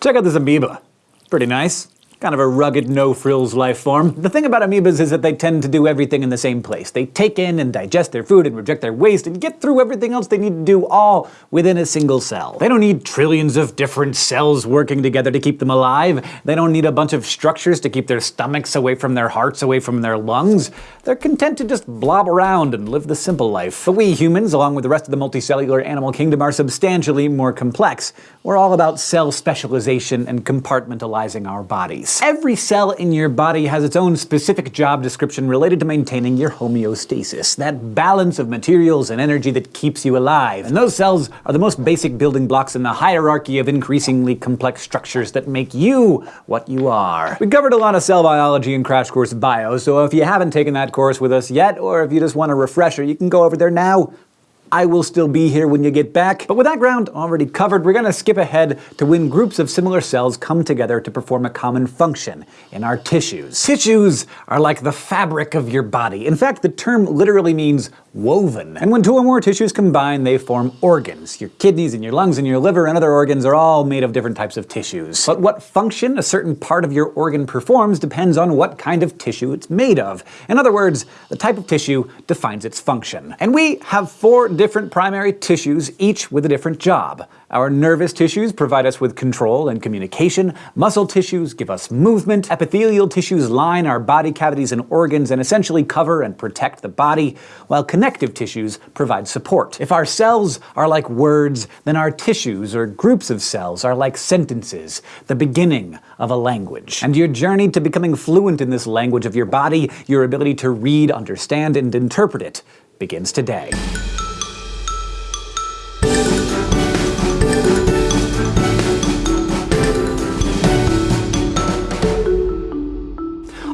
Check out this amoeba. Pretty nice. Kind of a rugged, no-frills life form. The thing about amoebas is that they tend to do everything in the same place. They take in and digest their food and reject their waste and get through everything else they need to do all within a single cell. They don't need trillions of different cells working together to keep them alive. They don't need a bunch of structures to keep their stomachs away from their hearts, away from their lungs. They're content to just blob around and live the simple life. But we humans, along with the rest of the multicellular animal kingdom, are substantially more complex. We're all about cell specialization and compartmentalizing our bodies. Every cell in your body has its own specific job description related to maintaining your homeostasis, that balance of materials and energy that keeps you alive. And those cells are the most basic building blocks in the hierarchy of increasingly complex structures that make you what you are. We covered a lot of cell biology in Crash Course Bio, so if you haven't taken that course with us yet, or if you just want a refresher, you can go over there now. I will still be here when you get back. But with that ground already covered, we're gonna skip ahead to when groups of similar cells come together to perform a common function in our tissues. Tissues are like the fabric of your body. In fact, the term literally means woven. And when two or more tissues combine, they form organs. Your kidneys and your lungs and your liver and other organs are all made of different types of tissues. But what function a certain part of your organ performs depends on what kind of tissue it's made of. In other words, the type of tissue defines its function. And we have four different primary tissues, each with a different job. Our nervous tissues provide us with control and communication, muscle tissues give us movement, epithelial tissues line our body cavities and organs and essentially cover and protect the body, while connective tissues provide support. If our cells are like words, then our tissues, or groups of cells, are like sentences, the beginning of a language. And your journey to becoming fluent in this language of your body, your ability to read, understand, and interpret it, begins today.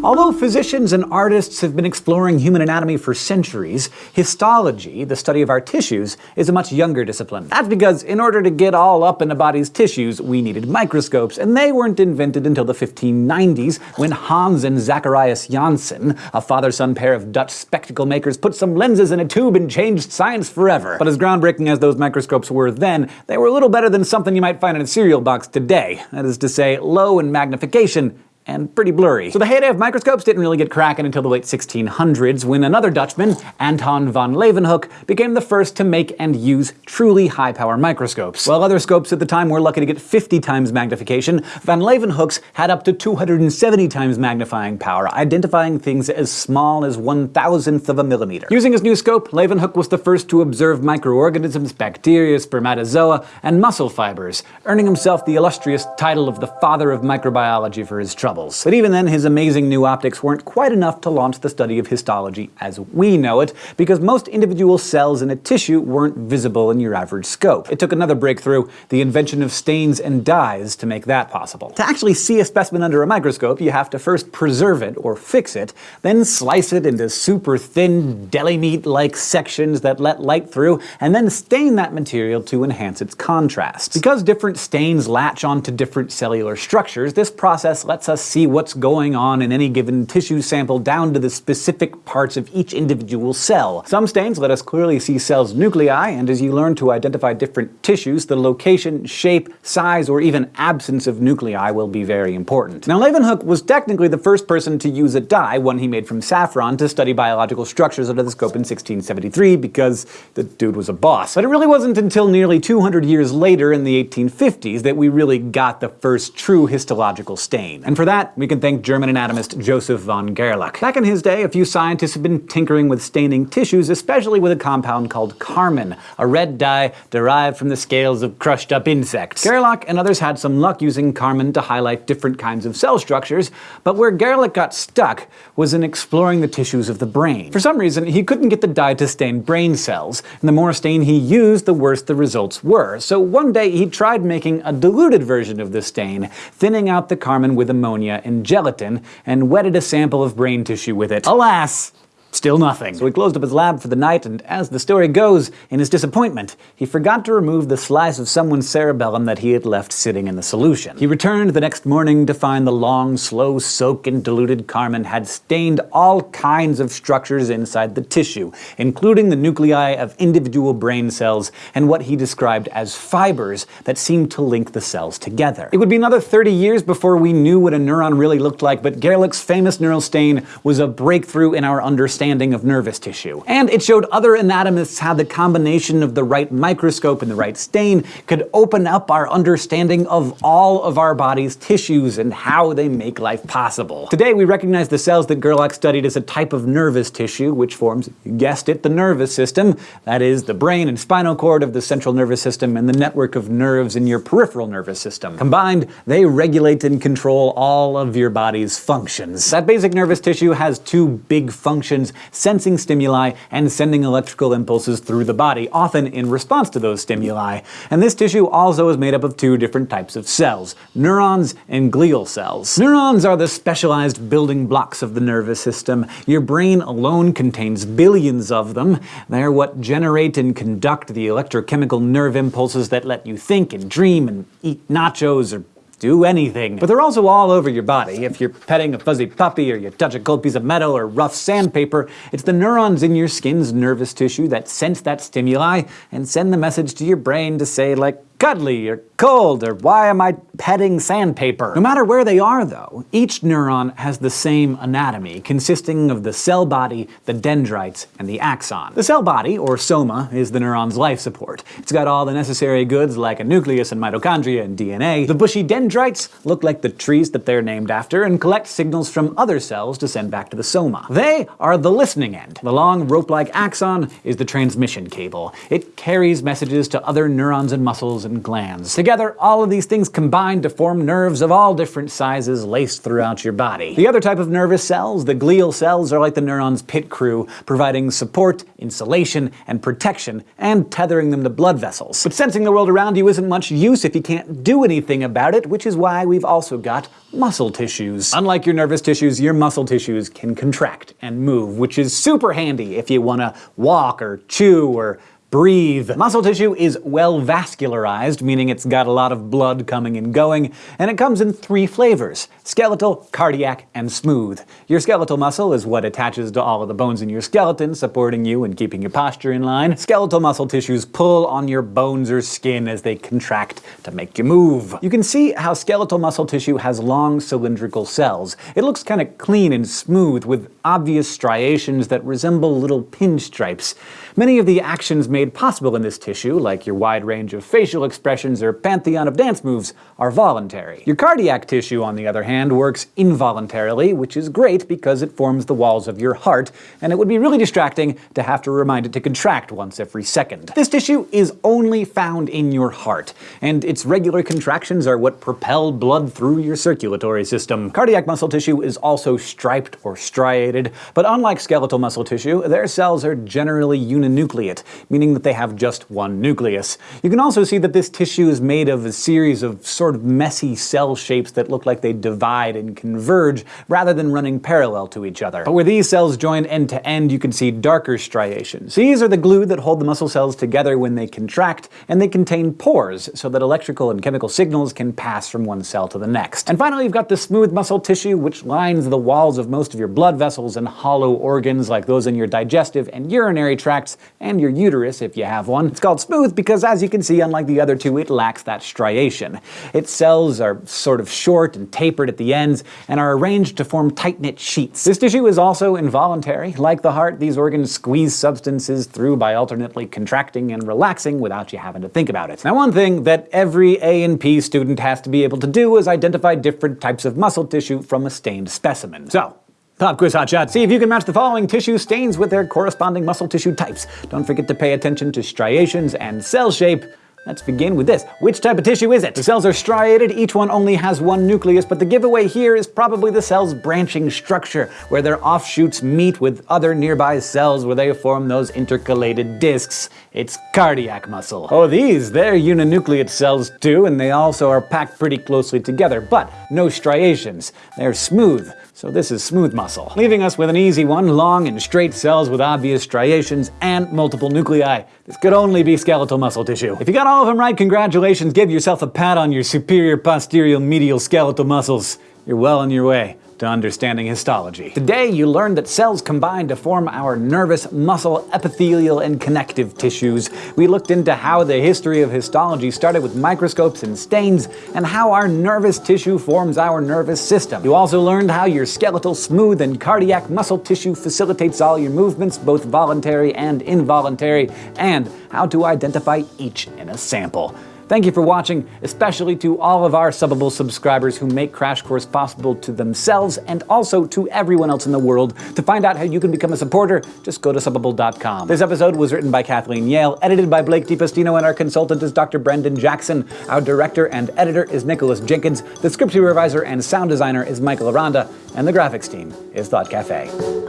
Although physicians and artists have been exploring human anatomy for centuries, histology, the study of our tissues, is a much younger discipline. That's because in order to get all up in a body's tissues, we needed microscopes, and they weren't invented until the 1590s, when Hans and Zacharias Janssen, a father-son pair of Dutch spectacle makers, put some lenses in a tube and changed science forever. But as groundbreaking as those microscopes were then, they were a little better than something you might find in a cereal box today. That is to say, low in magnification and pretty blurry. So the heyday of microscopes didn't really get cracking until the late 1600s, when another Dutchman, Anton van Leeuwenhoek, became the first to make and use truly high-power microscopes. While other scopes at the time were lucky to get 50 times magnification, van Leeuwenhoek's had up to 270 times magnifying power, identifying things as small as one thousandth of a millimeter. Using his new scope, Leeuwenhoek was the first to observe microorganisms, bacteria, spermatozoa, and muscle fibers, earning himself the illustrious title of the father of microbiology for his trouble But even then, his amazing new optics weren't quite enough to launch the study of histology as we know it, because most individual cells in a tissue weren't visible in your average scope. It took another breakthrough, the invention of stains and dyes, to make that possible. To actually see a specimen under a microscope, you have to first preserve it, or fix it, then slice it into super thin, deli meat-like sections that let light through, and then stain that material to enhance its contrast. Because different stains latch onto different cellular structures, this process lets us see what's going on in any given tissue sample down to the specific parts of each individual cell. Some stains let us clearly see cells' nuclei, and as you learn to identify different tissues, the location, shape, size, or even absence of nuclei will be very important. Now Leeuwenhoek was technically the first person to use a dye, one he made from saffron, to study biological structures under the scope in 1673 because the dude was a boss. But it really wasn't until nearly 200 years later in the 1850s that we really got the first true histological stain. And for that that, we can thank German anatomist Joseph von Gerlach. Back in his day, a few scientists had been tinkering with staining tissues, especially with a compound called carmine, a red dye derived from the scales of crushed up insects. Gerlach and others had some luck using carmine to highlight different kinds of cell structures, but where Gerlach got stuck was in exploring the tissues of the brain. For some reason, he couldn't get the dye to stain brain cells, and the more stain he used, the worse the results were. So one day he tried making a diluted version of the stain, thinning out the carmine with ammonia and gelatin, and wetted a sample of brain tissue with it. Alas, Still nothing. So he closed up his lab for the night, and as the story goes, in his disappointment, he forgot to remove the slice of someone's cerebellum that he had left sitting in the solution. He returned the next morning to find the long, slow soak in diluted carmine had stained all kinds of structures inside the tissue, including the nuclei of individual brain cells and what he described as fibers that seemed to link the cells together. It would be another 30 years before we knew what a neuron really looked like, but Gerlach's famous neural stain was a breakthrough in our understanding understanding of nervous tissue. And it showed other anatomists how the combination of the right microscope and the right stain could open up our understanding of all of our body's tissues and how they make life possible. Today we recognize the cells that Gerlach studied as a type of nervous tissue, which forms, you guessed it, the nervous system. That is, the brain and spinal cord of the central nervous system and the network of nerves in your peripheral nervous system. Combined, they regulate and control all of your body's functions. That basic nervous tissue has two big functions sensing stimuli and sending electrical impulses through the body, often in response to those stimuli. And this tissue also is made up of two different types of cells, neurons and glial cells. Neurons are the specialized building blocks of the nervous system. Your brain alone contains billions of them. They're what generate and conduct the electrochemical nerve impulses that let you think and dream and eat nachos or do anything. But they're also all over your body. If you're petting a fuzzy puppy or you touch a cold piece of metal or rough sandpaper, it's the neurons in your skin's nervous tissue that sense that stimuli and send the message to your brain to say like, cuddly or cold or why am I petting sandpaper? No matter where they are though, each neuron has the same anatomy, consisting of the cell body, the dendrites, and the axon. The cell body, or soma, is the neuron's life support. It's got all the necessary goods like a nucleus and mitochondria and DNA. The bushy dendrites look like the trees that they're named after and collect signals from other cells to send back to the soma. They are the listening end. The long rope-like axon is the transmission cable. It carries messages to other neurons and muscles and glands. Together, all of these things combine to form nerves of all different sizes laced throughout your body. The other type of nervous cells, the glial cells, are like the neuron's pit crew, providing support, insulation, and protection, and tethering them to blood vessels. But sensing the world around you isn't much use if you can't do anything about it, which is why we've also got muscle tissues. Unlike your nervous tissues, your muscle tissues can contract and move, which is super handy if you want to walk or chew or breathe. Muscle tissue is well vascularized, meaning it's got a lot of blood coming and going, and it comes in three flavors, skeletal, cardiac, and smooth. Your skeletal muscle is what attaches to all of the bones in your skeleton, supporting you and keeping your posture in line. Skeletal muscle tissues pull on your bones or skin as they contract to make you move. You can see how skeletal muscle tissue has long cylindrical cells. It looks kind of clean and smooth with obvious striations that resemble little pinstripes. Many of the actions made possible in this tissue, like your wide range of facial expressions or pantheon of dance moves, are voluntary. Your cardiac tissue, on the other hand, works involuntarily, which is great because it forms the walls of your heart, and it would be really distracting to have to remind it to contract once every second. This tissue is only found in your heart, and its regular contractions are what propel blood through your circulatory system. Cardiac muscle tissue is also striped or striated, but unlike skeletal muscle tissue, their cells are generally uniform mononucleate, meaning that they have just one nucleus. You can also see that this tissue is made of a series of sort of messy cell shapes that look like they divide and converge rather than running parallel to each other. But where these cells join end to end, you can see darker striations. These are the glue that hold the muscle cells together when they contract, and they contain pores so that electrical and chemical signals can pass from one cell to the next. And finally, you've got the smooth muscle tissue, which lines the walls of most of your blood vessels and hollow organs like those in your digestive and urinary tracts and your uterus if you have one. It's called smooth because as you can see, unlike the other two, it lacks that striation. Its cells are sort of short and tapered at the ends and are arranged to form tight-knit sheets. This tissue is also involuntary. Like the heart, these organs squeeze substances through by alternately contracting and relaxing without you having to think about it. Now one thing that every A&P student has to be able to do is identify different types of muscle tissue from a stained specimen. So, Pop quiz hotshot. See if you can match the following tissue stains with their corresponding muscle tissue types. Don't forget to pay attention to striations and cell shape. Let's begin with this. Which type of tissue is it? The cells are striated, each one only has one nucleus, but the giveaway here is probably the cell's branching structure, where their offshoots meet with other nearby cells where they form those intercalated discs. It's cardiac muscle. Oh, these, they're uninucleate cells too, and they also are packed pretty closely together, but no striations. They're smooth, so this is smooth muscle. Leaving us with an easy one, long and straight cells with obvious striations and multiple nuclei. This could only be skeletal muscle tissue. If you got all of them right, congratulations, give yourself a pat on your superior posterior medial skeletal muscles. You're well on your way to understanding histology. Today you learned that cells combine to form our nervous, muscle, epithelial, and connective tissues. We looked into how the history of histology started with microscopes and stains, and how our nervous tissue forms our nervous system. You also learned how your skeletal, smooth, and cardiac muscle tissue facilitates all your movements, both voluntary and involuntary, and how to identify each in a sample. Thank you for watching, especially to all of our Subbable subscribers who make Crash Course possible to themselves and also to everyone else in the world. To find out how you can become a supporter, just go to Subbable.com. This episode was written by Kathleen Yale, edited by Blake de Pastino, and our consultant is Dr. Brendan Jackson. Our director and editor is Nicholas Jenkins. The script supervisor and sound designer is Michael Aranda, and the graphics team is Thought Cafe.